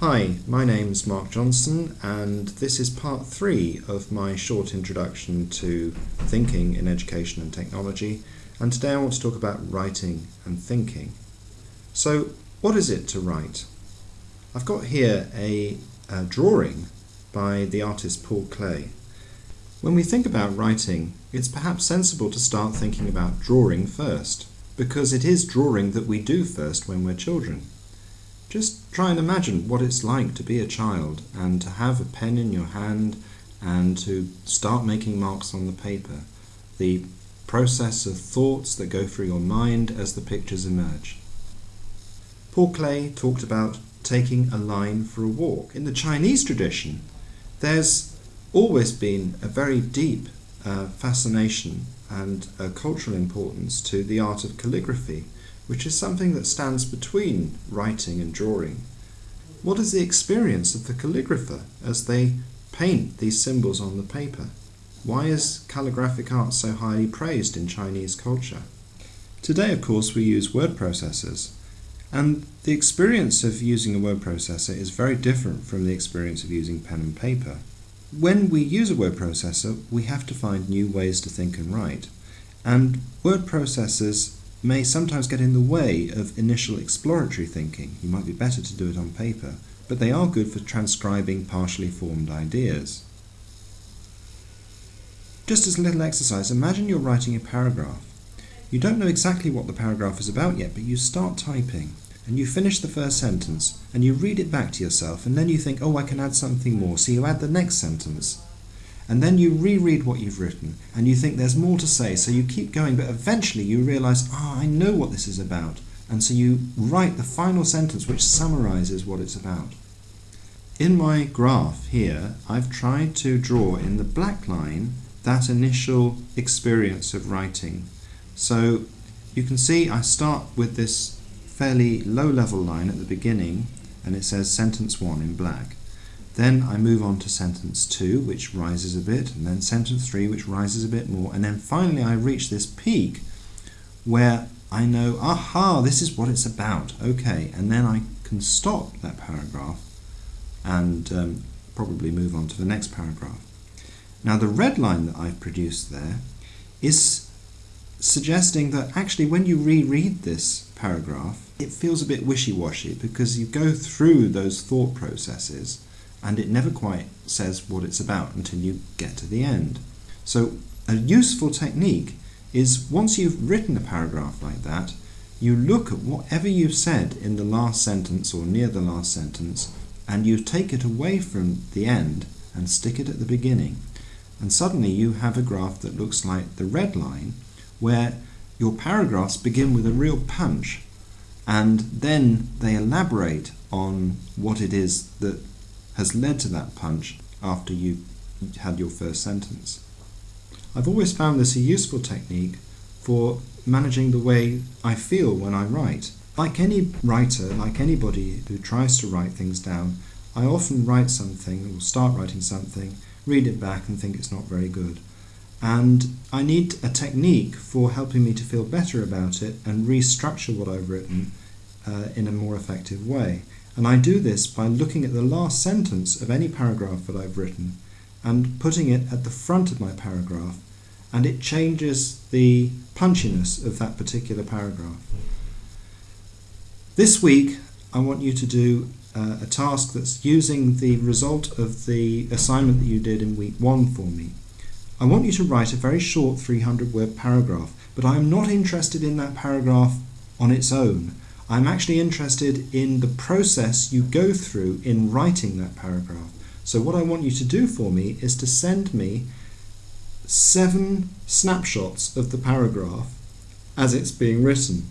Hi, my name's Mark Johnson, and this is part three of my short introduction to thinking in education and technology. And today I want to talk about writing and thinking. So, what is it to write? I've got here a, a drawing by the artist Paul Klee. When we think about writing, it's perhaps sensible to start thinking about drawing first, because it is drawing that we do first when we're children. Just try and imagine what it's like to be a child and to have a pen in your hand and to start making marks on the paper. The process of thoughts that go through your mind as the pictures emerge. Paul Klee talked about taking a line for a walk. In the Chinese tradition, there's always been a very deep uh, fascination and a cultural importance to the art of calligraphy which is something that stands between writing and drawing. What is the experience of the calligrapher as they paint these symbols on the paper? Why is calligraphic art so highly praised in Chinese culture? Today, of course, we use word processors, and the experience of using a word processor is very different from the experience of using pen and paper. When we use a word processor, we have to find new ways to think and write. And word processors may sometimes get in the way of initial exploratory thinking. You might be better to do it on paper, but they are good for transcribing partially formed ideas. Just as a little exercise, imagine you're writing a paragraph. You don't know exactly what the paragraph is about yet, but you start typing and you finish the first sentence and you read it back to yourself and then you think, oh, I can add something more. So you add the next sentence and then you reread what you've written and you think there's more to say, so you keep going, but eventually you realize, ah, oh, I know what this is about. And so you write the final sentence which summarizes what it's about. In my graph here, I've tried to draw in the black line that initial experience of writing. So you can see I start with this fairly low level line at the beginning and it says sentence 1 in black. Then I move on to sentence 2, which rises a bit, and then sentence 3, which rises a bit more, and then finally I reach this peak where I know, aha, this is what it's about, okay, and then I can stop that paragraph and um, probably move on to the next paragraph. Now the red line that I've produced there is suggesting that actually when you reread this paragraph, it feels a bit wishy-washy because you go through those thought processes and it never quite says what it's about until you get to the end. So a useful technique is once you've written a paragraph like that, you look at whatever you've said in the last sentence or near the last sentence and you take it away from the end and stick it at the beginning. And suddenly you have a graph that looks like the red line where your paragraphs begin with a real punch and then they elaborate on what it is that has led to that punch after you had your first sentence. I've always found this a useful technique for managing the way I feel when I write. Like any writer, like anybody who tries to write things down, I often write something or start writing something, read it back and think it's not very good. And I need a technique for helping me to feel better about it and restructure what I've written uh, in a more effective way. And I do this by looking at the last sentence of any paragraph that I've written and putting it at the front of my paragraph and it changes the punchiness of that particular paragraph. This week I want you to do uh, a task that's using the result of the assignment that you did in week one for me. I want you to write a very short 300 word paragraph, but I am not interested in that paragraph on its own. I'm actually interested in the process you go through in writing that paragraph. So what I want you to do for me is to send me seven snapshots of the paragraph as it's being written.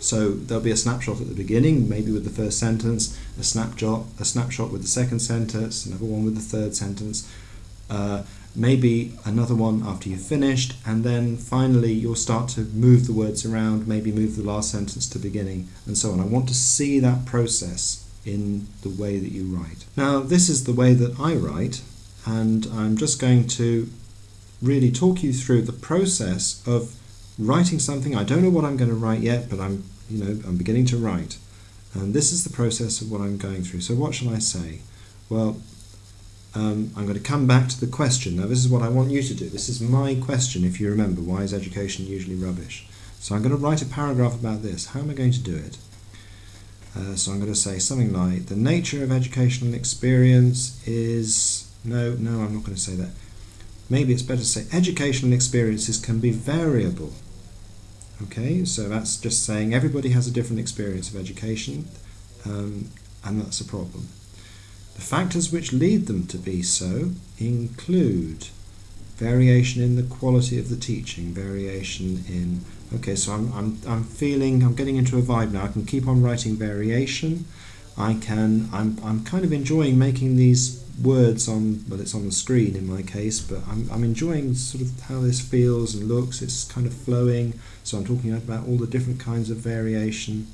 So there'll be a snapshot at the beginning, maybe with the first sentence, a snapshot, a snapshot with the second sentence, another one with the third sentence, uh, maybe another one after you've finished, and then finally you'll start to move the words around, maybe move the last sentence to beginning, and so on. I want to see that process in the way that you write. Now, this is the way that I write, and I'm just going to really talk you through the process of writing something. I don't know what I'm going to write yet, but I'm, you know, I'm beginning to write. And this is the process of what I'm going through. So what shall I say? Well, um, I'm going to come back to the question. Now, this is what I want you to do. This is my question, if you remember. Why is education usually rubbish? So I'm going to write a paragraph about this. How am I going to do it? Uh, so I'm going to say something like, the nature of educational experience is... No, no, I'm not going to say that. Maybe it's better to say educational experiences can be variable. Okay, so that's just saying everybody has a different experience of education, um, and that's a problem. The factors which lead them to be so include variation in the quality of the teaching, variation in okay, so I'm I'm I'm feeling I'm getting into a vibe now. I can keep on writing variation. I can I'm I'm kind of enjoying making these words on well it's on the screen in my case, but I'm I'm enjoying sort of how this feels and looks. It's kind of flowing. So I'm talking about all the different kinds of variation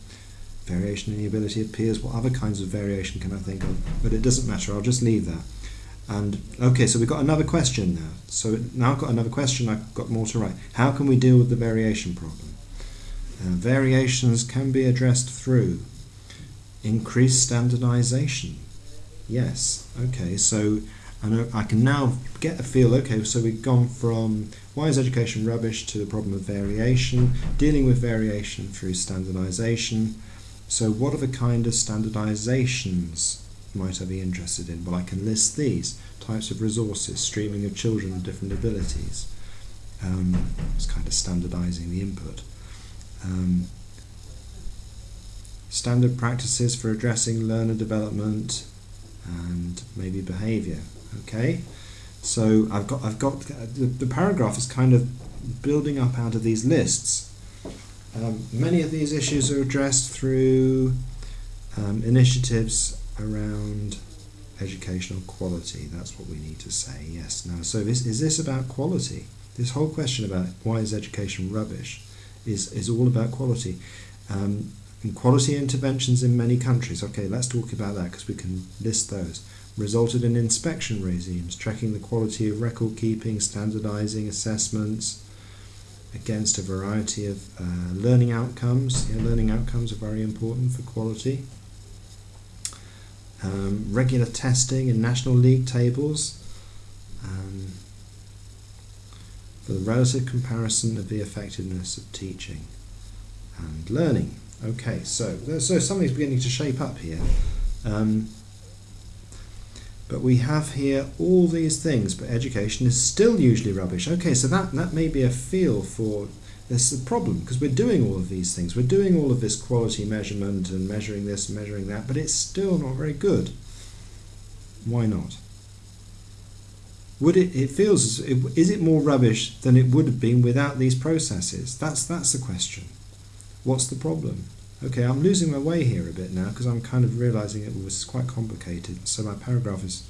variation in the ability of peers, what other kinds of variation can I think of? But it doesn't matter, I'll just leave that. And okay, so we've got another question now. So now I've got another question, I've got more to write. How can we deal with the variation problem? Uh, variations can be addressed through increased standardization. Yes, okay, so I can now get a feel, okay, so we've gone from why is education rubbish to the problem of variation, dealing with variation through standardization, so what are the kind of standardizations might I be interested in? Well, I can list these types of resources, streaming of children with different abilities. Um, it's kind of standardizing the input. Um, standard practices for addressing learner development and maybe behavior. Okay, so I've got I've got the, the paragraph is kind of building up out of these lists um, many of these issues are addressed through um, initiatives around educational quality. That's what we need to say. Yes. Now, so this is this about quality? This whole question about why is education rubbish is is all about quality. Um, and quality interventions in many countries. Okay, let's talk about that because we can list those. Resulted in inspection regimes, tracking the quality of record keeping, standardizing assessments, against a variety of uh, learning outcomes. Yeah, learning outcomes are very important for quality. Um, regular testing in national league tables um, for the relative comparison of the effectiveness of teaching and learning. Okay, so so something's beginning to shape up here. Um, but we have here all these things, but education is still usually rubbish. Okay, so that, that may be a feel for this problem because we're doing all of these things. We're doing all of this quality measurement and measuring this and measuring that, but it's still not very good. Why not? Would it, it feels, is it more rubbish than it would have been without these processes? That's, that's the question. What's the problem? Okay, I'm losing my way here a bit now because I'm kind of realizing it was quite complicated. So my paragraph is,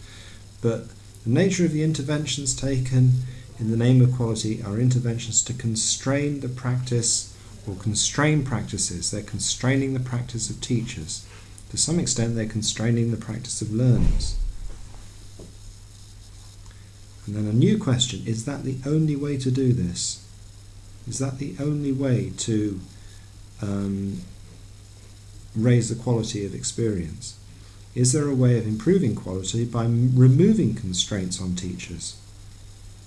but the nature of the interventions taken in the name of quality are interventions to constrain the practice or constrain practices. They're constraining the practice of teachers. To some extent, they're constraining the practice of learners. And then a new question is that the only way to do this? Is that the only way to um, raise the quality of experience? Is there a way of improving quality by removing constraints on teachers?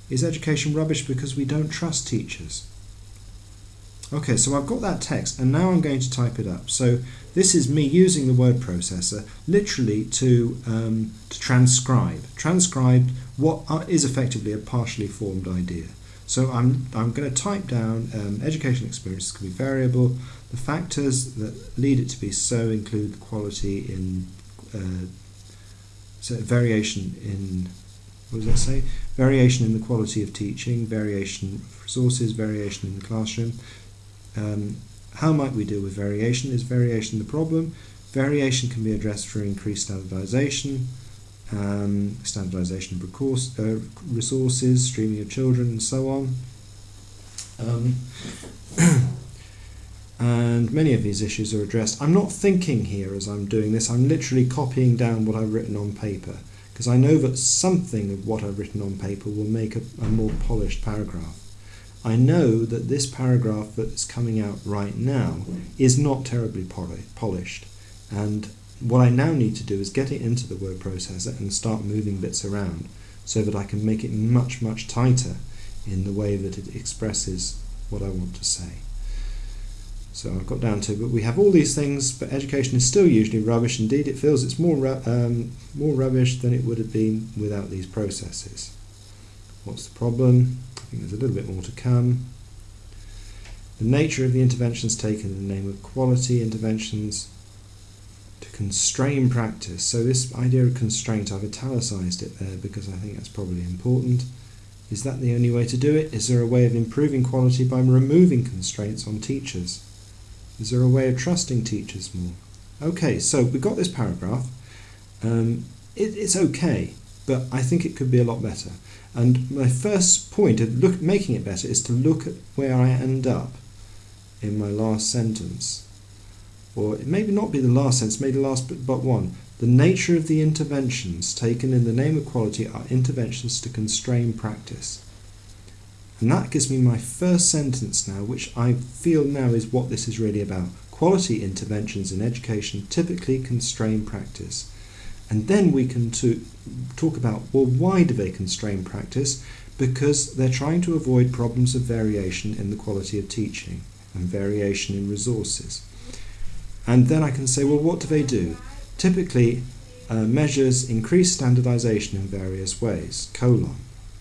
Is education rubbish because we don't trust teachers? Okay, so I've got that text and now I'm going to type it up. So this is me using the word processor literally to, um, to transcribe. Transcribe what is effectively a partially formed idea. So I'm, I'm going to type down um, education experiences can be variable. The factors that lead it to be so include the quality in uh, so variation in what does that say? Variation in the quality of teaching, variation of resources, variation in the classroom. Um, how might we deal with variation? Is variation the problem? Variation can be addressed through increased standardization, um, standardization of recourse, uh, resources, streaming of children, and so on. Um, and many of these issues are addressed. I'm not thinking here as I'm doing this, I'm literally copying down what I've written on paper because I know that something of what I've written on paper will make a, a more polished paragraph. I know that this paragraph that's coming out right now is not terribly polished. And what I now need to do is get it into the word processor and start moving bits around so that I can make it much, much tighter in the way that it expresses what I want to say. So I've got down to, but we have all these things, but education is still usually rubbish. Indeed, it feels it's more um, more rubbish than it would have been without these processes. What's the problem? I think there's a little bit more to come. The nature of the interventions taken in the name of quality interventions to constrain practice. So this idea of constraint, I've italicized it there because I think that's probably important. Is that the only way to do it? Is there a way of improving quality by removing constraints on teachers? Is there a way of trusting teachers more? Okay, so we've got this paragraph. Um, it, it's okay, but I think it could be a lot better. And my first point of look, making it better is to look at where I end up in my last sentence. Or it may not be the last sentence, maybe the last but, but one. The nature of the interventions taken in the name of quality are interventions to constrain practice. And that gives me my first sentence now, which I feel now is what this is really about. Quality interventions in education typically constrain practice. And then we can to talk about, well, why do they constrain practice? Because they're trying to avoid problems of variation in the quality of teaching and variation in resources. And then I can say, well, what do they do? Typically, uh, measures increase standardization in various ways, colon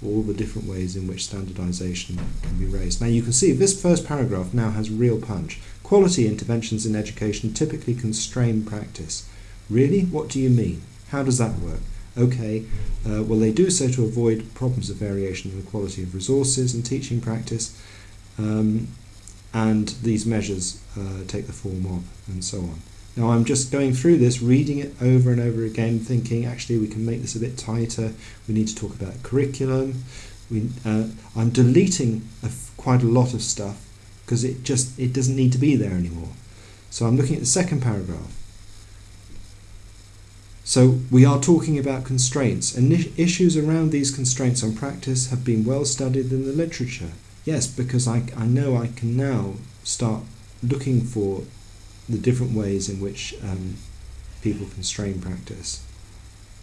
all the different ways in which standardization can be raised. Now you can see this first paragraph now has real punch. Quality interventions in education typically constrain practice. Really? What do you mean? How does that work? Okay, uh, well they do so to avoid problems of variation in the quality of resources and teaching practice, um, and these measures uh, take the form of, and so on. Now I'm just going through this, reading it over and over again, thinking actually we can make this a bit tighter. We need to talk about curriculum. We, uh, I'm deleting quite a lot of stuff because it just it doesn't need to be there anymore. So I'm looking at the second paragraph. So we are talking about constraints, and issues around these constraints on practice have been well studied in the literature. Yes, because I, I know I can now start looking for the different ways in which um, people constrain practice.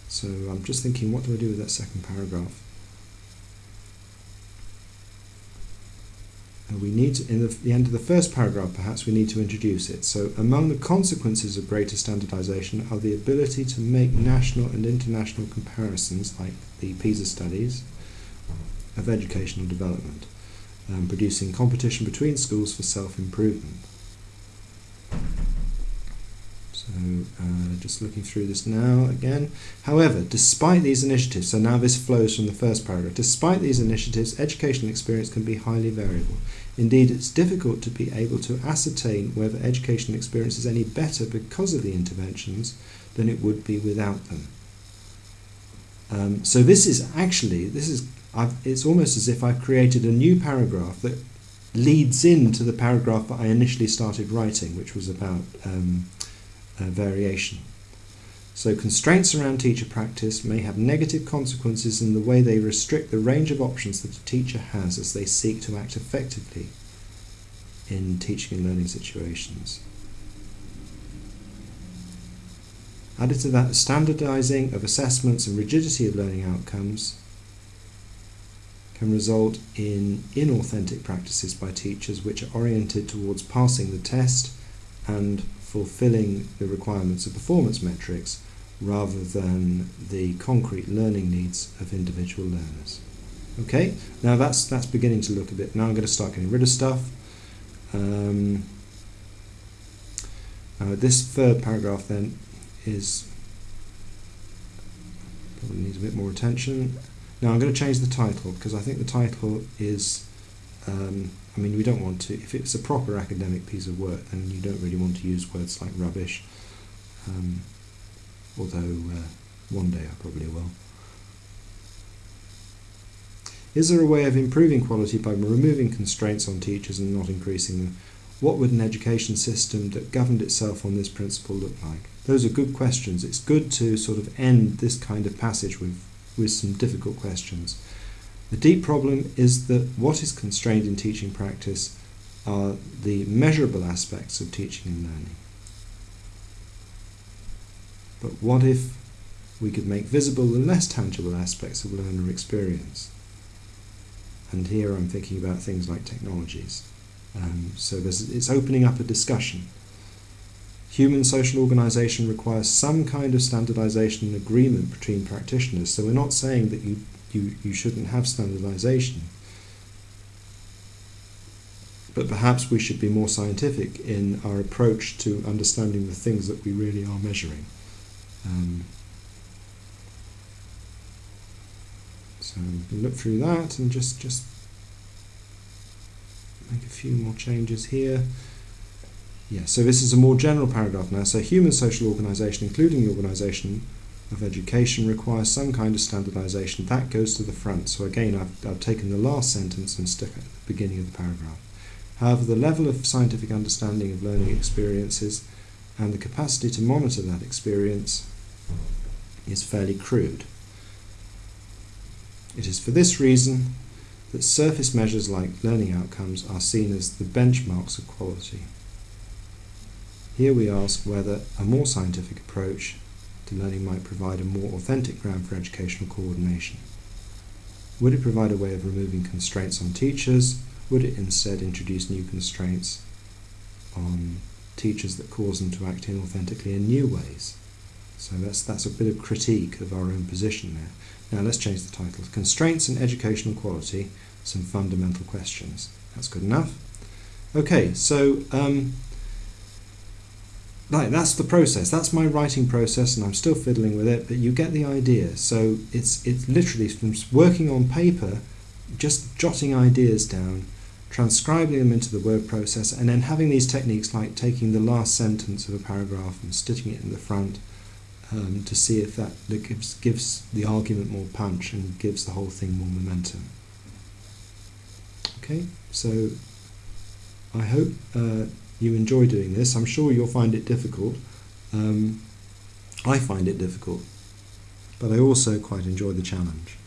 So I'm just thinking, what do I do with that second paragraph? We need to, in the, the end of the first paragraph, perhaps we need to introduce it. So among the consequences of greater standardization are the ability to make national and international comparisons, like the PISA studies, of educational development, um, producing competition between schools for self-improvement. So uh, just looking through this now again. However, despite these initiatives, so now this flows from the first paragraph, despite these initiatives, educational experience can be highly variable. Indeed, it's difficult to be able to ascertain whether educational experience is any better because of the interventions than it would be without them. Um, so this is actually, this is, I've, it's almost as if I've created a new paragraph that leads into the paragraph that I initially started writing, which was about um, uh, variation. So constraints around teacher practice may have negative consequences in the way they restrict the range of options that a teacher has as they seek to act effectively in teaching and learning situations. Added to that, standardizing of assessments and rigidity of learning outcomes can result in inauthentic practices by teachers which are oriented towards passing the test and fulfilling the requirements of performance metrics rather than the concrete learning needs of individual learners. Okay, now that's that's beginning to look a bit. Now I'm going to start getting rid of stuff. Um, uh, this third paragraph then is probably needs a bit more attention. Now I'm going to change the title because I think the title is um, I mean, we don't want to, if it's a proper academic piece of work, then you don't really want to use words like rubbish, um, although uh, one day I probably will. Is there a way of improving quality by removing constraints on teachers and not increasing them? What would an education system that governed itself on this principle look like? Those are good questions. It's good to sort of end this kind of passage with, with some difficult questions. The deep problem is that what is constrained in teaching practice are the measurable aspects of teaching and learning. but what if we could make visible the less tangible aspects of learner experience? And here I'm thinking about things like technologies. Um, so it's opening up a discussion. Human social organisation requires some kind of standardisation and agreement between practitioners. So we're not saying that you, you, you shouldn't have standardisation. But perhaps we should be more scientific in our approach to understanding the things that we really are measuring. Um, so look through that and just just make a few more changes here. Yeah, so this is a more general paragraph now. So human social organisation, including the organisation of education, requires some kind of standardisation. That goes to the front. So again, I've, I've taken the last sentence and stuck it at the beginning of the paragraph. However, the level of scientific understanding of learning experiences and the capacity to monitor that experience is fairly crude. It is for this reason that surface measures like learning outcomes are seen as the benchmarks of quality. Here we ask whether a more scientific approach to learning might provide a more authentic ground for educational coordination. Would it provide a way of removing constraints on teachers? Would it instead introduce new constraints on teachers that cause them to act inauthentically in new ways? So that's, that's a bit of critique of our own position there. Now let's change the title. Constraints and Educational Quality, some fundamental questions. That's good enough. Okay, so um, Right, that's the process. That's my writing process, and I'm still fiddling with it, but you get the idea. So it's it's literally from working on paper, just jotting ideas down, transcribing them into the word process, and then having these techniques like taking the last sentence of a paragraph and sticking it in the front um, to see if that, that gives gives the argument more punch and gives the whole thing more momentum. Okay, so I hope. Uh, you enjoy doing this. I'm sure you'll find it difficult. Um, I find it difficult, but I also quite enjoy the challenge.